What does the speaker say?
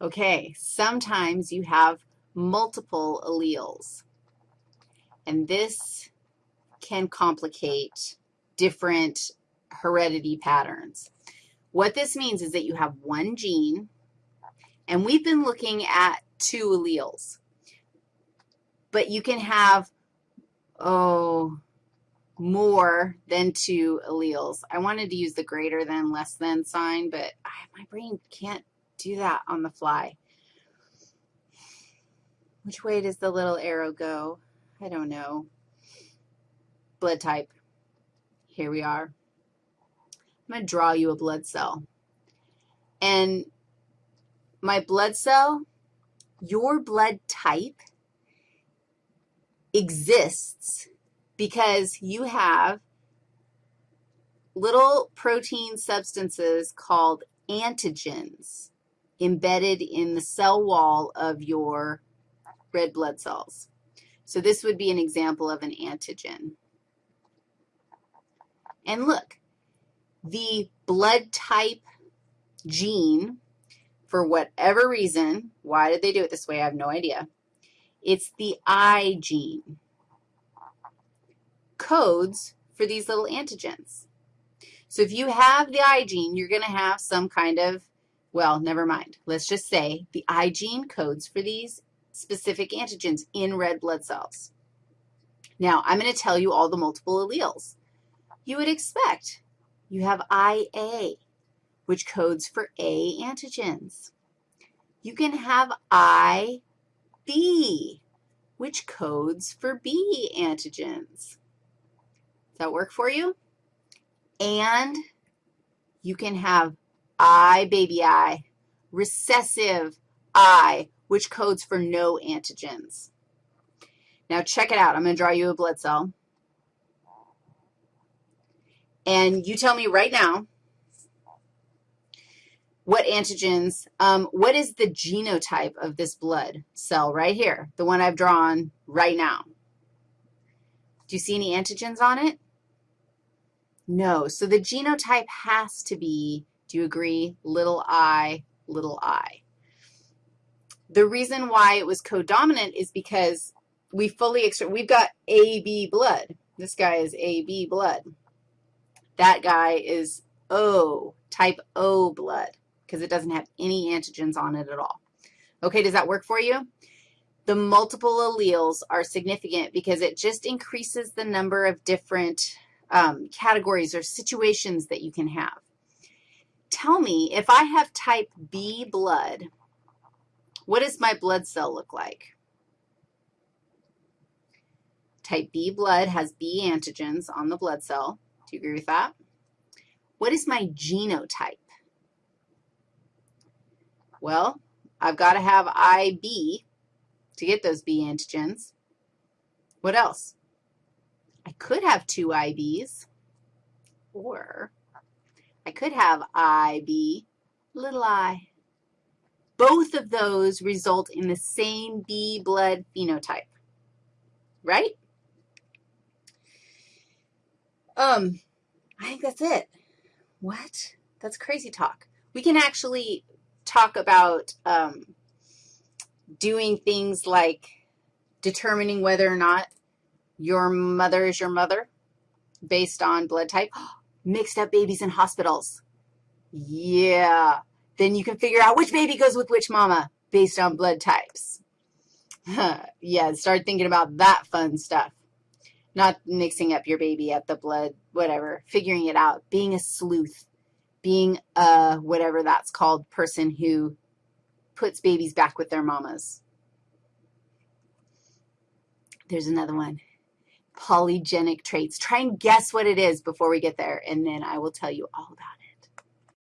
Okay, sometimes you have multiple alleles, and this can complicate different heredity patterns. What this means is that you have one gene, and we've been looking at two alleles, but you can have, oh, more than two alleles. I wanted to use the greater than, less than sign, but my brain can't do that on the fly. Which way does the little arrow go? I don't know. Blood type. Here we are. I'm going to draw you a blood cell. And my blood cell, your blood type exists because you have little protein substances called antigens embedded in the cell wall of your red blood cells. So this would be an example of an antigen. And look, the blood type gene, for whatever reason, why did they do it this way? I have no idea. It's the I gene. Codes for these little antigens. So if you have the I gene, you're going to have some kind of, well, never mind. Let's just say the I gene codes for these specific antigens in red blood cells. Now, I'm going to tell you all the multiple alleles. You would expect you have IA, which codes for A antigens. You can have IB, which codes for B antigens. Does that work for you? And you can have I, baby I, recessive I, which codes for no antigens. Now, check it out. I'm going to draw you a blood cell. And you tell me right now what antigens, um, what is the genotype of this blood cell right here, the one I've drawn right now? Do you see any antigens on it? No. So the genotype has to be, do you agree, little i, little i. The reason why it was codominant is because we fully, we've got AB blood. This guy is AB blood. That guy is O, type O blood, because it doesn't have any antigens on it at all. Okay, does that work for you? The multiple alleles are significant because it just increases the number of different um, categories or situations that you can have. Tell me, if I have type B blood, what does my blood cell look like? Type B blood has B antigens on the blood cell. Do you agree with that? What is my genotype? Well, I've got to have IB to get those B antigens. What else? I could have two IBs, or I could have IB, little i. Both of those result in the same B blood phenotype, right? Um, I think that's it. What? That's crazy talk. We can actually talk about um, doing things like determining whether or not your mother is your mother based on blood type. Mixed up babies in hospitals. Yeah. Then you can figure out which baby goes with which mama based on blood types. yeah, start thinking about that fun stuff not mixing up your baby at the blood, whatever, figuring it out, being a sleuth, being a whatever that's called person who puts babies back with their mamas. There's another one, polygenic traits. Try and guess what it is before we get there, and then I will tell you all about it.